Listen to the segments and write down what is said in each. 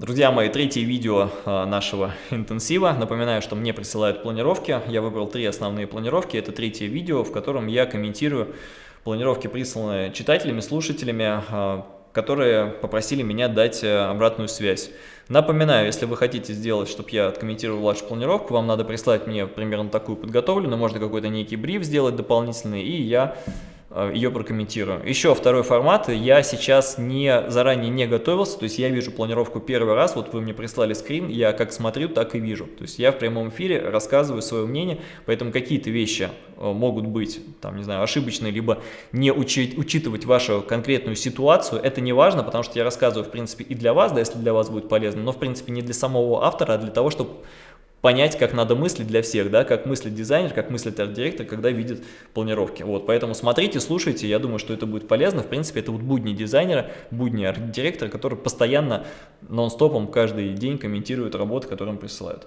Друзья мои, третье видео а, нашего интенсива. Напоминаю, что мне присылают планировки. Я выбрал три основные планировки. Это третье видео, в котором я комментирую планировки, присланные читателями, слушателями, а, которые попросили меня дать э, обратную связь. Напоминаю, если вы хотите сделать, чтобы я откомментировал вашу планировку, вам надо прислать мне примерно такую подготовленную, можно какой-то некий бриф сделать дополнительный, и я ее прокомментирую. Еще второй формат, я сейчас не заранее не готовился, то есть я вижу планировку первый раз, вот вы мне прислали скрин, я как смотрю, так и вижу. То есть я в прямом эфире рассказываю свое мнение, поэтому какие-то вещи э, могут быть, там, не знаю, ошибочные, либо не учить, учитывать вашу конкретную ситуацию, это не важно, потому что я рассказываю, в принципе, и для вас, да, если для вас будет полезно, но, в принципе, не для самого автора, а для того, чтобы понять, как надо мыслить для всех, да, как мыслит дизайнер, как мыслит арт-директор, когда видит планировки. Вот, поэтому смотрите, слушайте, я думаю, что это будет полезно. В принципе, это вот будни дизайнера, будни арт-директора, который постоянно, нон-стопом каждый день комментирует работы, которые им присылают.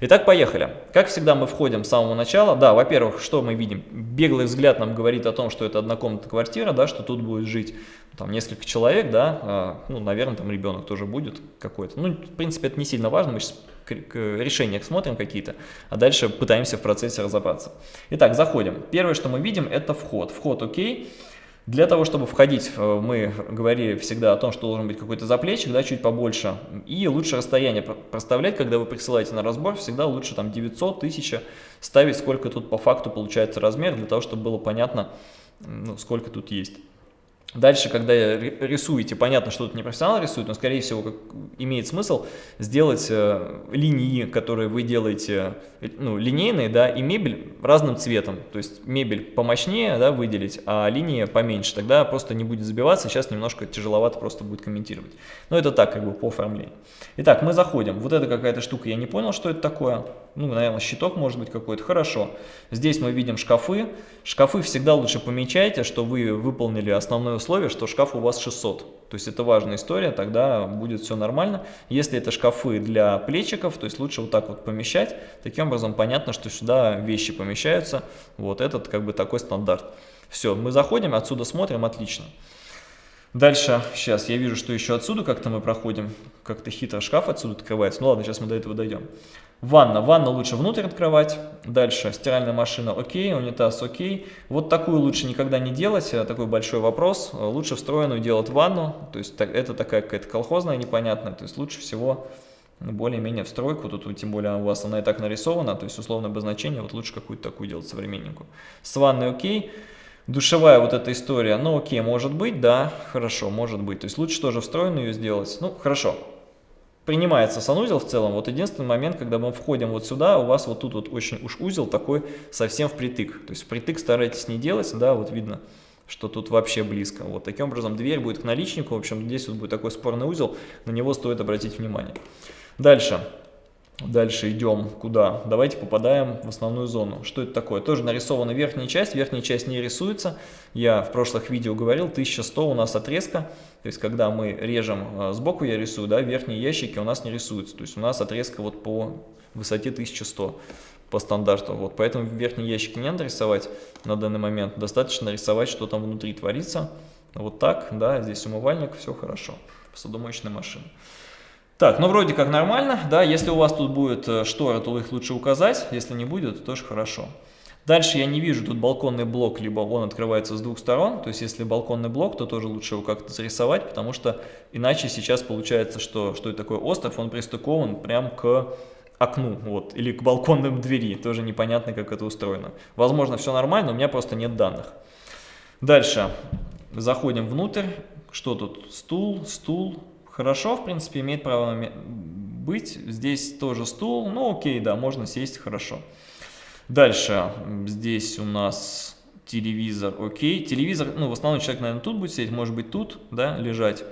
Итак, поехали. Как всегда, мы входим с самого начала. Да, во-первых, что мы видим? Беглый взгляд нам говорит о том, что это однокомнатная квартира, да, что тут будет жить там несколько человек, да, а, ну, наверное, там ребенок тоже будет какой-то. Ну, в принципе, это не сильно важно, мы сейчас решениях смотрим какие-то, а дальше пытаемся в процессе разобраться. Итак, заходим. Первое, что мы видим, это вход. Вход окей. Для того, чтобы входить, мы говорили всегда о том, что должен быть какой-то заплечик, да, чуть побольше. И лучше расстояние проставлять, когда вы присылаете на разбор, всегда лучше там 900, 1000 ставить, сколько тут по факту получается размер, для того, чтобы было понятно, ну, сколько тут есть. Дальше, когда рисуете, понятно, что тут не профессионал рисует, но, скорее всего, как, имеет смысл сделать э, линии, которые вы делаете, э, ну, линейные, да, и мебель разным цветом. То есть мебель помощнее, да, выделить, а линии поменьше. Тогда просто не будет забиваться, сейчас немножко тяжеловато просто будет комментировать. Но это так, как бы, по оформлению. Итак, мы заходим. Вот это какая-то штука, я не понял, что это такое ну, наверное, щиток может быть какой-то. Хорошо. Здесь мы видим шкафы. Шкафы всегда лучше помечайте, что вы выполнили основное условие, что шкаф у вас 600. То есть это важная история, тогда будет все нормально. Если это шкафы для плечиков, то есть лучше вот так вот помещать. Таким образом понятно, что сюда вещи помещаются. Вот этот как бы такой стандарт. Все, мы заходим, отсюда смотрим, отлично. Дальше, сейчас, я вижу, что еще отсюда как-то мы проходим, как-то хитро шкаф отсюда открывается. Ну ладно, сейчас мы до этого дойдем. Ванна. Ванна лучше внутрь открывать. Дальше стиральная машина окей, унитаз окей. Вот такую лучше никогда не делать, э, такой большой вопрос. Лучше встроенную делать ванну, то есть это такая какая-то колхозная непонятная, то есть лучше всего более-менее встройку, тут тем более у вас она и так нарисована, то есть условное обозначение, вот лучше какую-то такую делать современненькую. С ванной окей. Душевая вот эта история, ну окей, может быть, да, хорошо, может быть. То есть лучше тоже встроенную ее сделать. Ну, хорошо, принимается санузел в целом. Вот единственный момент, когда мы входим вот сюда, у вас вот тут вот очень уж узел такой совсем впритык. То есть впритык старайтесь не делать, да, вот видно, что тут вообще близко. Вот таким образом дверь будет к наличнику, в общем, здесь вот будет такой спорный узел, на него стоит обратить внимание. Дальше. Дальше идем куда? Давайте попадаем в основную зону. Что это такое? Тоже нарисована верхняя часть. Верхняя часть не рисуется. Я в прошлых видео говорил, 1100 у нас отрезка. То есть, когда мы режем э, сбоку, я рисую, да, верхние ящики у нас не рисуются. То есть, у нас отрезка вот по высоте 1100 по стандарту. Вот, поэтому верхние ящики не надо рисовать на данный момент. Достаточно рисовать, что там внутри творится. Вот так, да, здесь умывальник, все хорошо. Посудомоечная машина. Так, ну вроде как нормально, да, если у вас тут будет э, штора, то их лучше указать, если не будет, то тоже хорошо. Дальше я не вижу тут балконный блок, либо он открывается с двух сторон, то есть если балконный блок, то тоже лучше его как-то зарисовать, потому что иначе сейчас получается, что, что это такой остров, он пристыкован прям к окну, вот, или к балконным двери, тоже непонятно, как это устроено. Возможно, все нормально, у меня просто нет данных. Дальше, заходим внутрь, что тут, стул, стул, Хорошо, в принципе, имеет право быть. Здесь тоже стул. Ну, окей, да, можно сесть, хорошо. Дальше. Здесь у нас телевизор, окей. Телевизор, ну, в основном человек, наверное, тут будет сидеть, может быть, тут, да, лежать.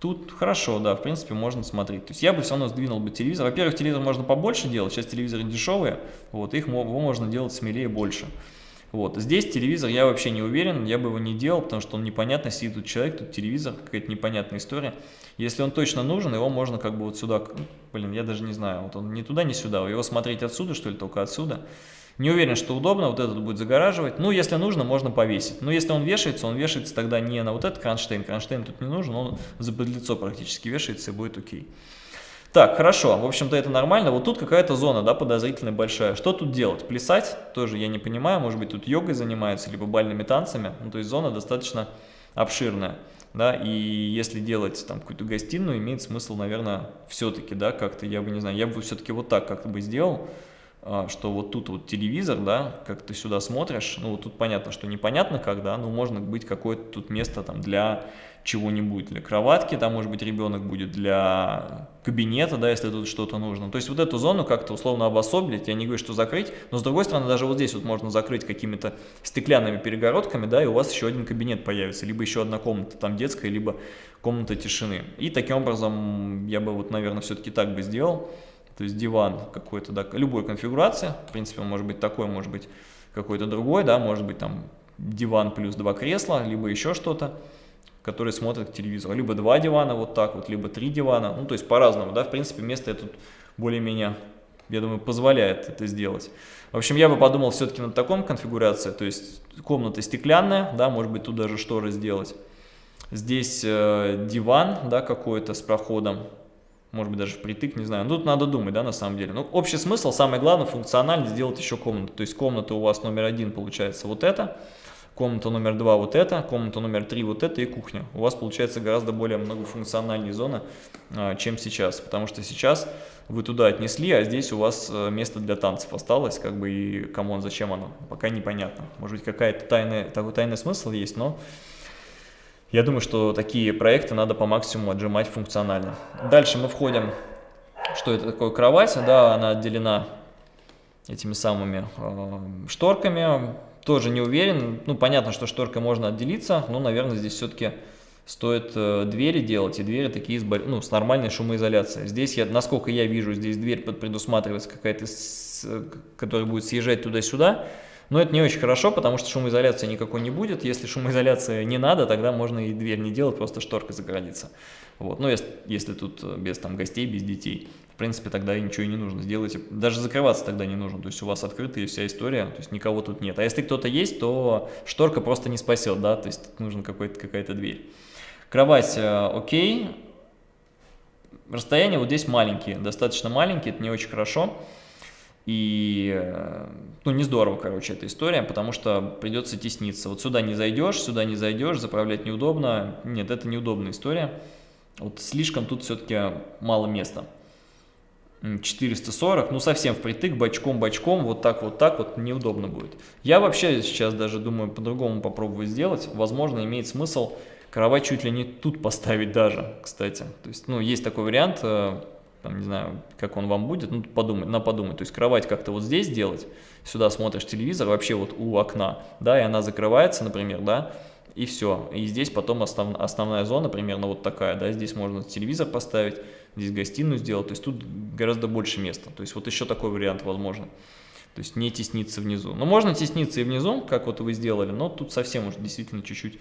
Тут хорошо, да, в принципе, можно смотреть. То есть я бы все равно сдвинул бы телевизор. Во-первых, телевизор можно побольше делать, сейчас телевизоры дешевые, вот, их можно делать смелее больше. Вот. Здесь телевизор я вообще не уверен, я бы его не делал, потому что он непонятно, сидит тут человек, тут телевизор, какая-то непонятная история. Если он точно нужен, его можно как бы вот сюда, блин, я даже не знаю, вот он не туда, не сюда, его смотреть отсюда, что ли, только отсюда. Не уверен, что удобно, вот этот будет загораживать. Ну, если нужно, можно повесить. Но если он вешается, он вешается тогда не на вот этот кронштейн, кронштейн тут не нужен, он за подлицо практически вешается и будет окей. Так, хорошо, в общем-то это нормально. Вот тут какая-то зона, да, подозрительно большая. Что тут делать? Плясать? Тоже я не понимаю, может быть тут йогой занимаются, либо бальными танцами. Ну, то есть зона достаточно обширная, да, и если делать там какую-то гостиную, имеет смысл, наверное, все-таки, да, как-то, я бы не знаю, я бы все-таки вот так как-то бы сделал, что вот тут вот телевизор, да, как ты сюда смотришь, ну вот тут понятно, что непонятно как, да, но можно быть какое-то тут место там для чего-нибудь, для кроватки, там может быть ребенок будет для кабинета, да, если тут что-то нужно. То есть вот эту зону как-то условно обособить, я не говорю, что закрыть, но с другой стороны даже вот здесь вот можно закрыть какими-то стеклянными перегородками, да, и у вас еще один кабинет появится, либо еще одна комната там детская, либо комната тишины. И таким образом я бы вот, наверное, все-таки так бы сделал. То есть диван какой-то, да, любой конфигурации, в принципе, он может быть такой, может быть какой-то другой, да, может быть там диван плюс два кресла, либо еще что-то, который смотрит к телевизору. Либо два дивана вот так вот, либо три дивана, ну то есть по-разному, да, в принципе, место это более-менее, я думаю, позволяет это сделать. В общем, я бы подумал все-таки над таком конфигурацией, то есть комната стеклянная, да, может быть тут даже шторы сделать. Здесь э, диван, да, какой-то с проходом, может быть даже впритык, не знаю. Ну, тут надо думать, да, на самом деле. Ну, общий смысл, самое главное, функционально сделать еще комнату. То есть комната у вас номер один получается вот это, комната номер два вот это, комната номер три вот это и кухня. У вас получается гораздо более многофункциональная зона, чем сейчас. Потому что сейчас вы туда отнесли, а здесь у вас э, место для танцев осталось, как бы и come on, зачем оно, пока непонятно. Может быть какая-то тайная, такой тайный смысл есть, но я думаю, что такие проекты надо по максимуму отжимать функционально. Дальше мы входим, что это такое кровать, да, она отделена этими самыми э, шторками. Тоже не уверен, ну понятно, что шторкой можно отделиться, но, наверное, здесь все-таки стоит э, двери делать, и двери такие с, ну, с нормальной шумоизоляцией. Здесь, я, насколько я вижу, здесь дверь предусматривается какая-то, которая будет съезжать туда-сюда, но это не очень хорошо, потому что шумоизоляции никакой не будет. Если шумоизоляции не надо, тогда можно и дверь не делать, просто шторкой загородиться. Вот. Ну, если, если тут э, без там, гостей, без детей. В принципе, тогда ничего и не нужно. Сделайте. Даже закрываться тогда не нужно. То есть у вас открытая вся история, то есть никого тут нет. А если кто-то есть, то шторка просто не спасет, да, то есть нужна какая-то дверь. Кровать э, окей. Расстояние вот здесь маленькие, достаточно маленькие, это не очень хорошо. И, э, ну, не здорово, короче, эта история, потому что придется тесниться. Вот сюда не зайдешь, сюда не зайдешь, заправлять неудобно. Нет, это неудобная история. Вот слишком тут все-таки мало места. 440, ну совсем впритык, бочком-бочком, вот так вот так вот неудобно будет. Я вообще сейчас даже думаю по-другому попробовать сделать. Возможно, имеет смысл кровать чуть ли не тут поставить даже, кстати. То есть, ну, есть такой вариант, э, там, не знаю, как он вам будет, ну, подумать, на подумать, то есть кровать как-то вот здесь делать, сюда смотришь телевизор, вообще вот у окна, да, и она закрывается, например, да, и все, и здесь потом основ, основная зона примерно вот такая, да, здесь можно телевизор поставить, здесь гостиную сделать, то есть тут гораздо больше места, то есть вот еще такой вариант возможно. То есть не тесниться внизу. Но можно тесниться и внизу, как вот вы сделали, но тут совсем уже действительно чуть-чуть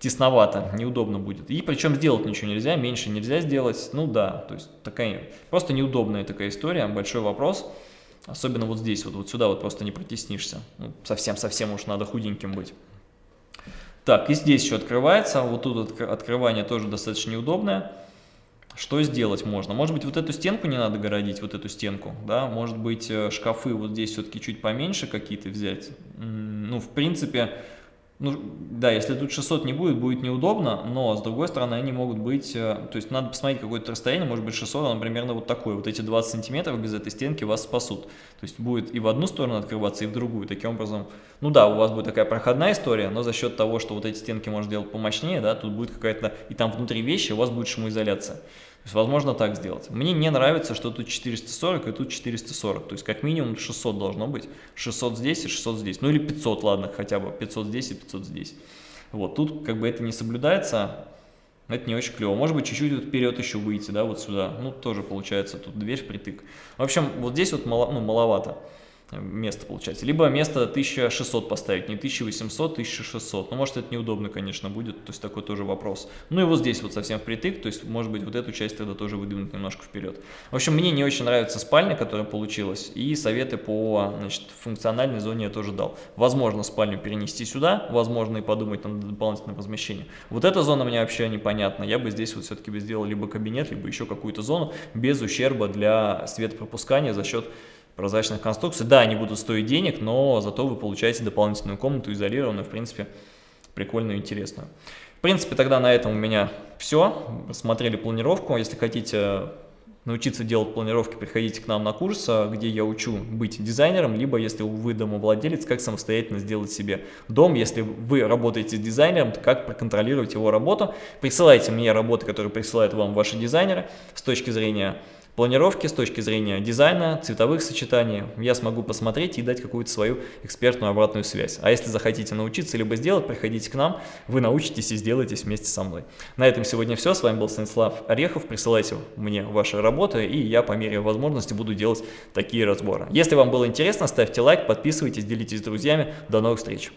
тесновато, неудобно будет. И причем сделать ничего нельзя, меньше нельзя сделать. Ну да, то есть такая просто неудобная такая история, большой вопрос. Особенно вот здесь, вот, вот сюда вот просто не протеснишься. Совсем-совсем ну, уж надо худеньким быть. Так, и здесь еще открывается. Вот тут открывание тоже достаточно неудобное. Что сделать можно? Может быть, вот эту стенку не надо городить, вот эту стенку, да? Может быть, э, шкафы вот здесь все-таки чуть поменьше какие-то взять? Ну, в принципе, ну, да, если тут 600 не будет, будет неудобно, но с другой стороны они могут быть, э, то есть надо посмотреть какое-то расстояние, может быть 600, оно примерно вот такое, вот эти 20 сантиметров без этой стенки вас спасут. То есть будет и в одну сторону открываться, и в другую, таким образом, ну да, у вас будет такая проходная история, но за счет того, что вот эти стенки можно делать помощнее, да, тут будет какая-то, и там внутри вещи у вас будет шумоизоляция. То есть возможно так сделать. Мне не нравится, что тут 440 и тут 440. То есть как минимум 600 должно быть. 600 здесь и 600 здесь. Ну или 500, ладно, хотя бы 500 здесь и 500 здесь. Вот тут как бы это не соблюдается. Это не очень клево. Может быть, чуть-чуть вперед еще выйти, да, вот сюда. Ну, тоже получается тут дверь впритык. В общем, вот здесь вот мало, ну, маловато. Место получается. Либо место 1600 поставить, не 1800, 1600. Ну, может, это неудобно, конечно, будет, то есть такой тоже вопрос. Ну и вот здесь вот совсем впритык, то есть, может быть, вот эту часть тогда тоже выдвинуть немножко вперед. В общем, мне не очень нравится спальня, которая получилась, и советы по значит, функциональной зоне я тоже дал. Возможно, спальню перенести сюда, возможно, и подумать над дополнительным размещением. Вот эта зона мне вообще непонятна. Я бы здесь вот все-таки сделал либо кабинет, либо еще какую-то зону без ущерба для светопропускания за счет прозрачных конструкций. Да, они будут стоить денег, но зато вы получаете дополнительную комнату, изолированную, в принципе, прикольную и интересную. В принципе, тогда на этом у меня все. Смотрели планировку. Если хотите научиться делать планировки, приходите к нам на курс, где я учу быть дизайнером, либо если вы домовладелец, как самостоятельно сделать себе дом. Если вы работаете с дизайнером, то как проконтролировать его работу. Присылайте мне работы, которые присылают вам ваши дизайнеры с точки зрения планировки с точки зрения дизайна, цветовых сочетаний, я смогу посмотреть и дать какую-то свою экспертную обратную связь. А если захотите научиться либо сделать, приходите к нам, вы научитесь и сделаете вместе со мной. На этом сегодня все. С вами был Станислав Орехов. Присылайте мне ваши работы, и я по мере возможности буду делать такие разборы. Если вам было интересно, ставьте лайк, подписывайтесь, делитесь с друзьями. До новых встреч!